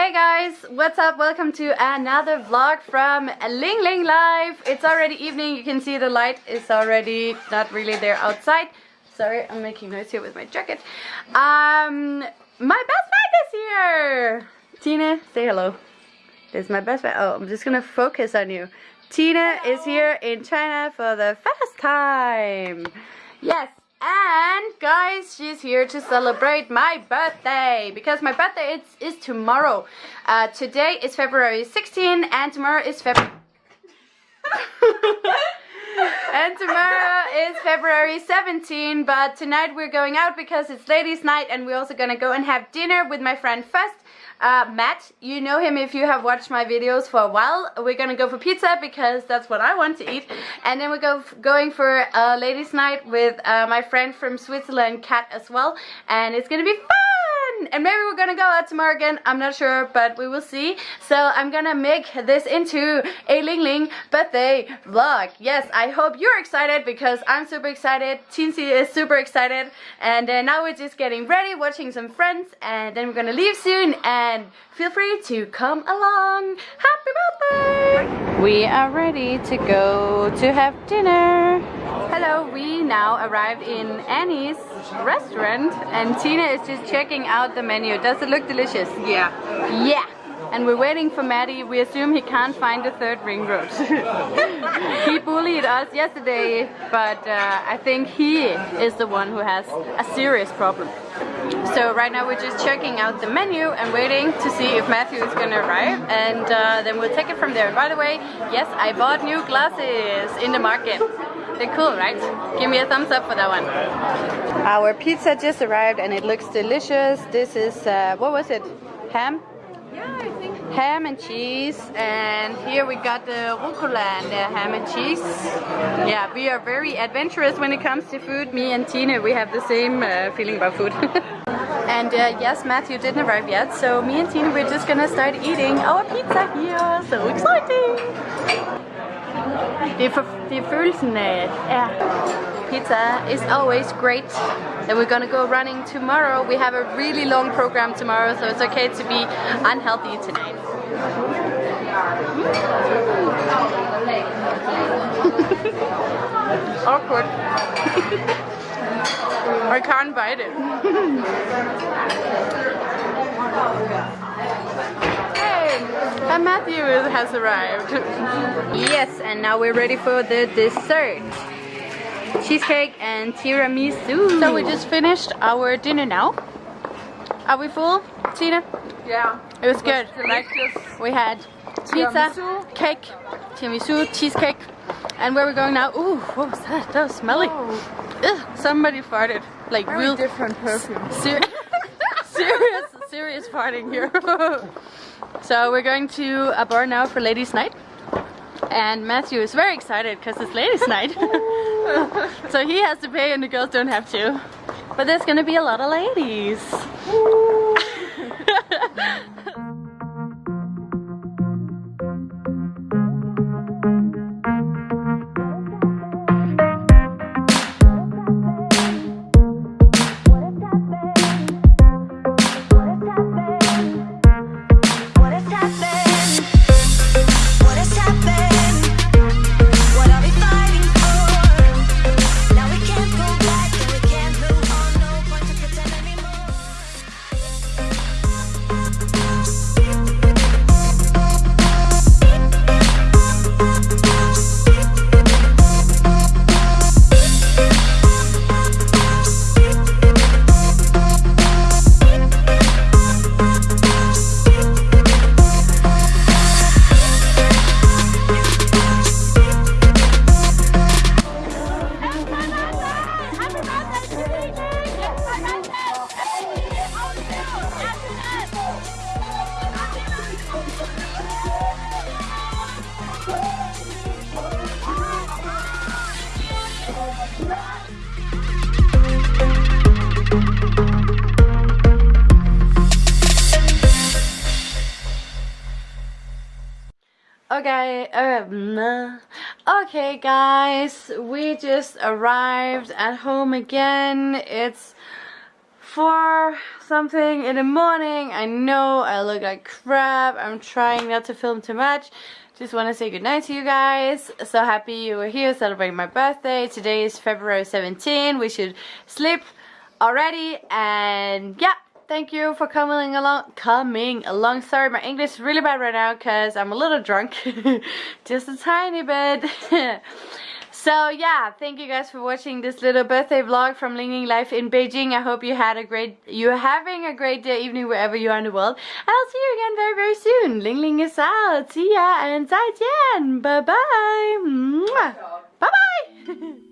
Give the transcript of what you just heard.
Hey guys, what's up? Welcome to another vlog from Ling Ling Life. It's already evening, you can see the light is already not really there outside. Sorry, I'm making noise here with my jacket. Um, my best friend is here! Tina, say hello. This is my best friend. Oh, I'm just gonna focus on you. Tina hello. is here in China for the first time. Yes, and guys, she's here to celebrate my birthday because my birthday is, is tomorrow. Uh, today is February 16 and tomorrow is February... and tomorrow is February 17 but tonight we're going out because it's ladies night and we're also gonna go and have dinner with my friend first uh, Matt, you know him if you have watched my videos for a while. We're gonna go for pizza because that's what I want to eat. And then we're go going for a ladies night with uh, my friend from Switzerland, Kat, as well. And it's gonna be fun! And maybe we're gonna go out tomorrow again I'm not sure but we will see. So I'm gonna make this into a Ling Ling birthday vlog. Yes I hope you're excited because I'm super excited Tinsy is super excited and uh, now we're just getting ready watching some friends and then we're gonna leave soon and feel free to come along. Happy birthday! We are ready to go to have dinner hello we now arrived in Annie's restaurant and Tina is just checking out the menu. Does it look delicious? Yeah. Yeah. And we're waiting for Maddie. We assume he can't find the third ring road. he bullied us yesterday, but uh, I think he is the one who has a serious problem. So right now we're just checking out the menu and waiting to see if Matthew is gonna arrive and uh, then we'll take it from there. By the way, yes, I bought new glasses in the market. They're cool, right? Give me a thumbs up for that one. Our pizza just arrived and it looks delicious. This is, uh, what was it? Ham? Yeah, I think. Ham and cheese. And here we got the rucola and the ham and cheese. Yeah, we are very adventurous when it comes to food. Me and Tina, we have the same uh, feeling about food. and uh, yes, Matthew didn't arrive yet. So me and Tina, we're just gonna start eating our pizza here. So exciting! Det er, det er følelsen af, ja. Pizza is always great. And we're gonna go running tomorrow. We have a really long program tomorrow, so it's okay to be unhealthy tonight. Awkward. I can't bite it. And Matthew has arrived. yes, and now we're ready for the dessert. Cheesecake and tiramisu. So we just finished our dinner now. Are we full, Tina? Yeah. It was good. Delicious. We had pizza, Tiramisu. cake, tiramisu, cheesecake. And where we're going now? Ooh, what was that? That was smelly. Oh, Ugh, somebody farted. Like very real different perfume. Ser serious farting here. so we're going to a bar now for ladies' night. And Matthew is very excited because it's ladies' night. so he has to pay and the girls don't have to. But there's gonna be a lot of ladies. Okay, um, okay guys, we just arrived at home again. It's four something in the morning. I know I look like crap. I'm trying not to film too much. Just want to say goodnight to you guys. So happy you were here celebrating my birthday. Today is February 17. We should sleep already. And yeah, thank you for coming along. Coming along. Sorry, my English is really bad right now because I'm a little drunk. Just a tiny bit. So yeah, thank you guys for watching this little birthday vlog from Ling Ling Life in Beijing. I hope you had a great, you're having a great day, evening, wherever you are in the world. And I'll see you again very, very soon. Ling Ling is out. See ya and 再见. Bye bye. Bye bye.